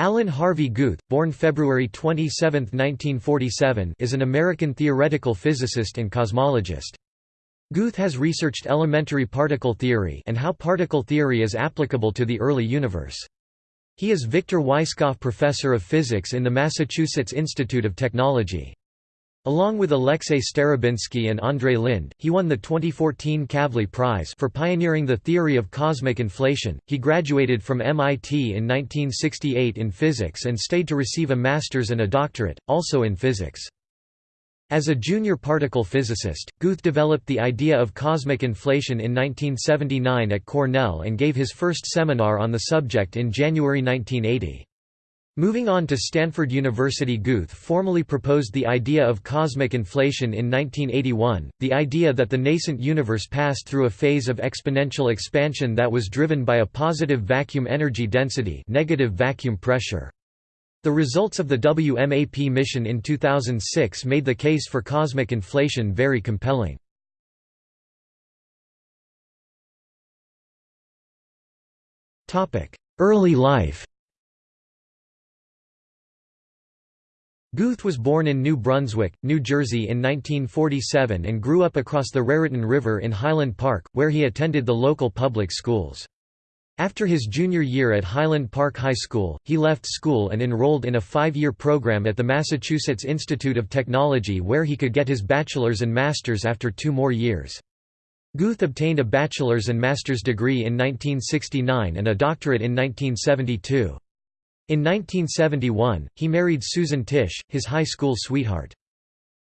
Alan Harvey Guth, born February 27, 1947 is an American theoretical physicist and cosmologist. Guth has researched elementary particle theory and how particle theory is applicable to the early universe. He is Victor Weisskopf Professor of Physics in the Massachusetts Institute of Technology. Along with Alexei Starobinsky and Andrei Linde, he won the 2014 Kavli Prize for pioneering the theory of cosmic inflation. He graduated from MIT in 1968 in physics and stayed to receive a master's and a doctorate, also in physics. As a junior particle physicist, Guth developed the idea of cosmic inflation in 1979 at Cornell and gave his first seminar on the subject in January 1980. Moving on to Stanford University Guth formally proposed the idea of cosmic inflation in 1981, the idea that the nascent universe passed through a phase of exponential expansion that was driven by a positive vacuum energy density negative vacuum pressure. The results of the WMAP mission in 2006 made the case for cosmic inflation very compelling. Early life Guth was born in New Brunswick, New Jersey in 1947 and grew up across the Raritan River in Highland Park, where he attended the local public schools. After his junior year at Highland Park High School, he left school and enrolled in a five-year program at the Massachusetts Institute of Technology where he could get his bachelor's and master's after two more years. Guth obtained a bachelor's and master's degree in 1969 and a doctorate in 1972. In 1971, he married Susan Tisch, his high school sweetheart.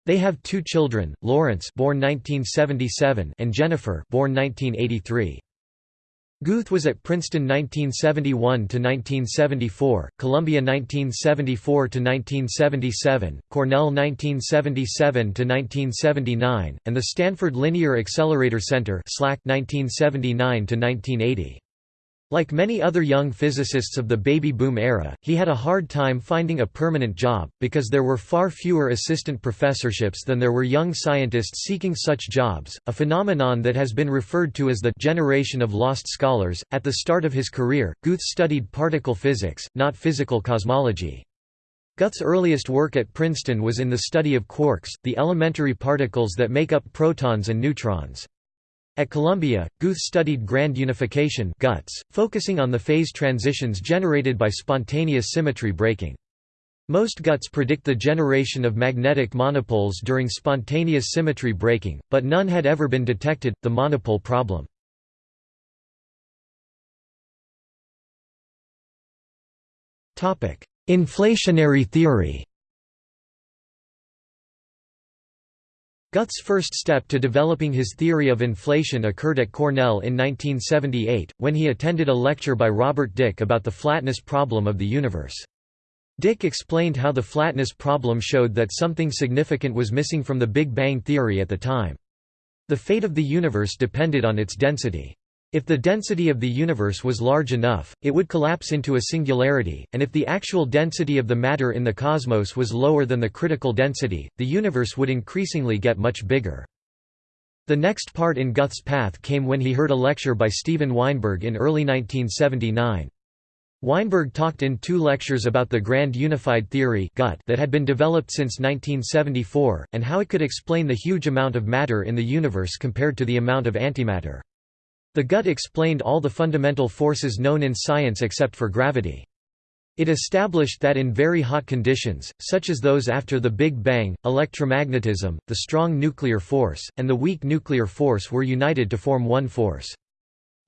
They have two children, Lawrence born 1977 and Jennifer born 1983. Guth was at Princeton 1971–1974, Columbia 1974–1977, Cornell 1977–1979, and the Stanford Linear Accelerator Center 1979–1980. Like many other young physicists of the baby boom era, he had a hard time finding a permanent job, because there were far fewer assistant professorships than there were young scientists seeking such jobs, a phenomenon that has been referred to as the generation of lost scholars. At the start of his career, Guth studied particle physics, not physical cosmology. Guth's earliest work at Princeton was in the study of quarks, the elementary particles that make up protons and neutrons. At Columbia, Guth studied grand unification GUTS, focusing on the phase transitions generated by spontaneous symmetry breaking. Most GUTS predict the generation of magnetic monopoles during spontaneous symmetry breaking, but none had ever been detected, the monopole problem. Inflationary theory Guth's first step to developing his theory of inflation occurred at Cornell in 1978, when he attended a lecture by Robert Dicke about the flatness problem of the universe. Dicke explained how the flatness problem showed that something significant was missing from the Big Bang theory at the time. The fate of the universe depended on its density. If the density of the universe was large enough, it would collapse into a singularity, and if the actual density of the matter in the cosmos was lower than the critical density, the universe would increasingly get much bigger. The next part in Guth's path came when he heard a lecture by Steven Weinberg in early 1979. Weinberg talked in two lectures about the grand unified theory that had been developed since 1974, and how it could explain the huge amount of matter in the universe compared to the amount of antimatter. The GUT explained all the fundamental forces known in science except for gravity. It established that in very hot conditions, such as those after the Big Bang, electromagnetism, the strong nuclear force, and the weak nuclear force were united to form one force.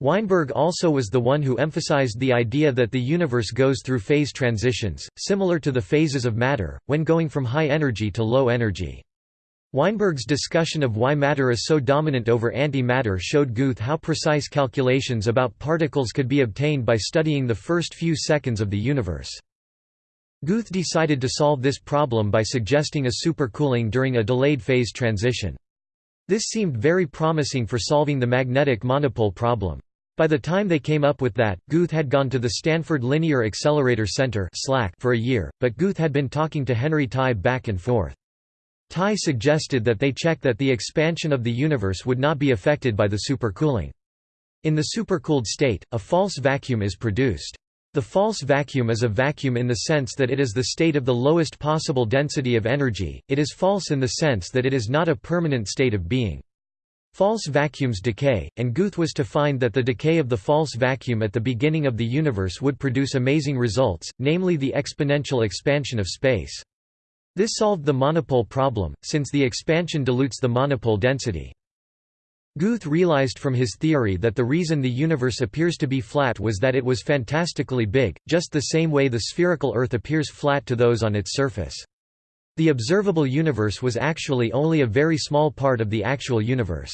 Weinberg also was the one who emphasized the idea that the universe goes through phase transitions, similar to the phases of matter, when going from high energy to low energy. Weinberg's discussion of why matter is so dominant over antimatter showed Guth how precise calculations about particles could be obtained by studying the first few seconds of the universe. Guth decided to solve this problem by suggesting a supercooling during a delayed phase transition. This seemed very promising for solving the magnetic monopole problem. By the time they came up with that, Guth had gone to the Stanford Linear Accelerator Center for a year, but Guth had been talking to Henry Tye back and forth. Tye suggested that they check that the expansion of the universe would not be affected by the supercooling. In the supercooled state, a false vacuum is produced. The false vacuum is a vacuum in the sense that it is the state of the lowest possible density of energy, it is false in the sense that it is not a permanent state of being. False vacuums decay, and Guth was to find that the decay of the false vacuum at the beginning of the universe would produce amazing results, namely the exponential expansion of space. This solved the monopole problem, since the expansion dilutes the monopole density. Guth realized from his theory that the reason the universe appears to be flat was that it was fantastically big, just the same way the spherical Earth appears flat to those on its surface. The observable universe was actually only a very small part of the actual universe.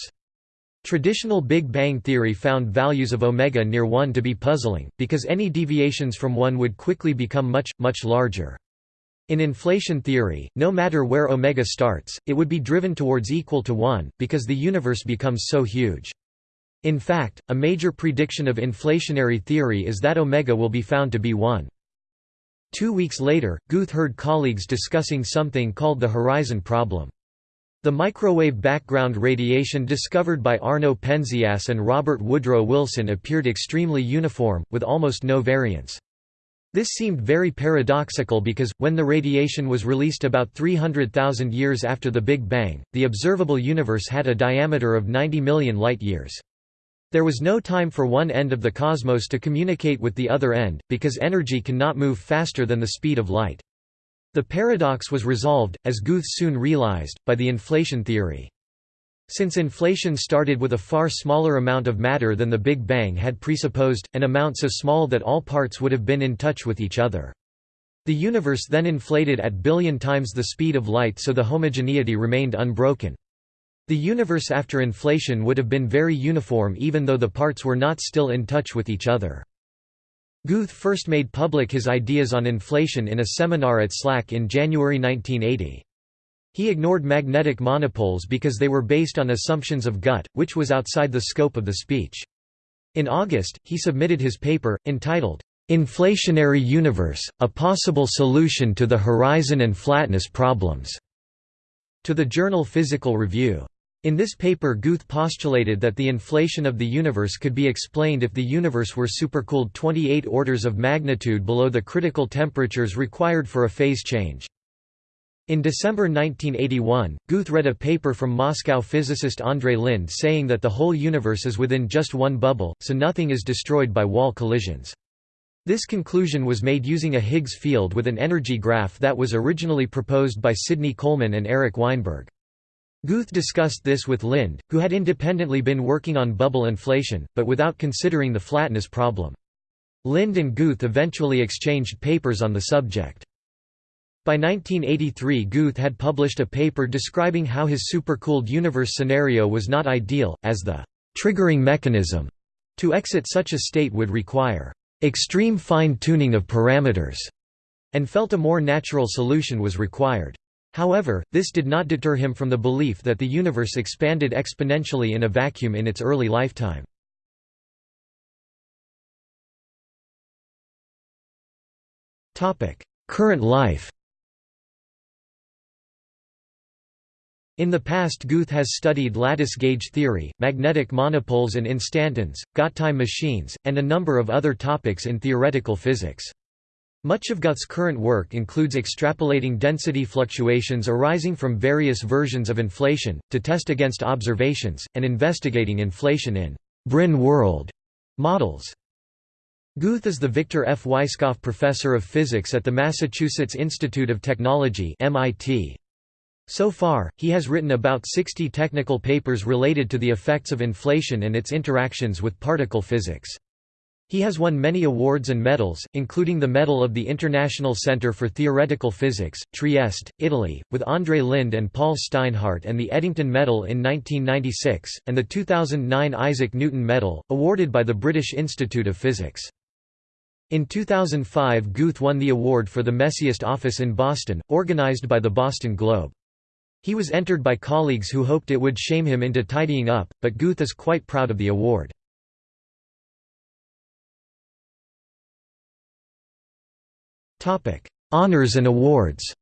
Traditional Big Bang theory found values of omega near 1 to be puzzling, because any deviations from 1 would quickly become much, much larger. In inflation theory, no matter where omega starts, it would be driven towards equal to 1, because the universe becomes so huge. In fact, a major prediction of inflationary theory is that omega will be found to be 1. Two weeks later, Guth heard colleagues discussing something called the horizon problem. The microwave background radiation discovered by Arno Penzias and Robert Woodrow Wilson appeared extremely uniform, with almost no variance. This seemed very paradoxical because, when the radiation was released about 300,000 years after the Big Bang, the observable universe had a diameter of 90 million light-years. There was no time for one end of the cosmos to communicate with the other end, because energy cannot move faster than the speed of light. The paradox was resolved, as Guth soon realized, by the inflation theory. Since inflation started with a far smaller amount of matter than the Big Bang had presupposed, an amount so small that all parts would have been in touch with each other. The universe then inflated at billion times the speed of light so the homogeneity remained unbroken. The universe after inflation would have been very uniform even though the parts were not still in touch with each other. Guth first made public his ideas on inflation in a seminar at SLAC in January 1980. He ignored magnetic monopoles because they were based on assumptions of GUT, which was outside the scope of the speech. In August, he submitted his paper, entitled, "'Inflationary Universe, A Possible Solution to the Horizon and Flatness Problems' to the journal Physical Review. In this paper Guth postulated that the inflation of the universe could be explained if the universe were supercooled 28 orders of magnitude below the critical temperatures required for a phase change. In December 1981, Guth read a paper from Moscow physicist Andrei Linde saying that the whole universe is within just one bubble, so nothing is destroyed by wall collisions. This conclusion was made using a Higgs field with an energy graph that was originally proposed by Sidney Coleman and Eric Weinberg. Guth discussed this with Linde, who had independently been working on bubble inflation, but without considering the flatness problem. Linde and Guth eventually exchanged papers on the subject. By 1983 Guth had published a paper describing how his supercooled universe scenario was not ideal, as the «triggering mechanism» to exit such a state would require «extreme fine-tuning of parameters» and felt a more natural solution was required. However, this did not deter him from the belief that the universe expanded exponentially in a vacuum in its early lifetime. Current life In the past Guth has studied lattice gauge theory, magnetic monopoles and instantons, Gott-time machines, and a number of other topics in theoretical physics. Much of Guth's current work includes extrapolating density fluctuations arising from various versions of inflation, to test against observations, and investigating inflation in Brane world models. Guth is the Victor F. Weisskopf Professor of Physics at the Massachusetts Institute of Technology MIT. So far, he has written about 60 technical papers related to the effects of inflation and its interactions with particle physics. He has won many awards and medals, including the Medal of the International Center for Theoretical Physics, Trieste, Italy, with Andrei Linde and Paul Steinhardt and the Eddington Medal in 1996, and the 2009 Isaac Newton Medal, awarded by the British Institute of Physics. In 2005 Guth won the award for the Messiest Office in Boston, organized by the Boston Globe. He was entered by colleagues who hoped it would shame him into tidying up, but Guth is quite proud of the award. Honours and awards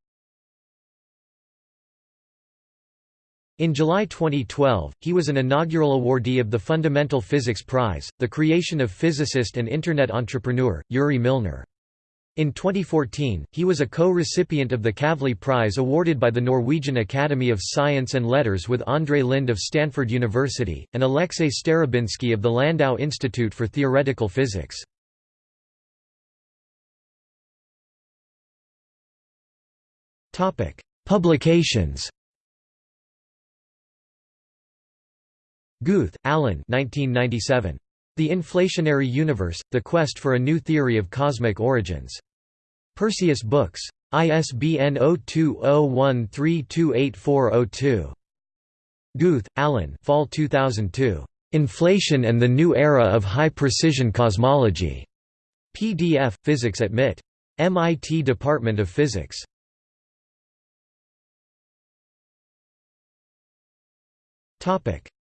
In July 2012, he was an inaugural awardee of the Fundamental Physics Prize, the creation of physicist and Internet entrepreneur, Yuri Milner. In 2014, he was a co-recipient of the Kavli Prize awarded by the Norwegian Academy of Science and Letters with Andrei Linde of Stanford University, and Alexei Starobinsky of the Landau Institute for Theoretical Physics. Publications Guth, Alan 1997. The Inflationary Universe, The Quest for a New Theory of Cosmic Origins. Perseus Books. ISBN 0201328402. Guth, Alan Fall 2002. Inflation and the New Era of High-Precision Cosmology. PDF, Physics at MIT. MIT Department of Physics.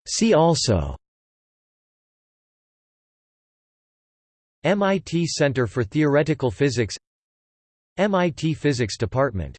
See also MIT Center for Theoretical Physics MIT Physics Department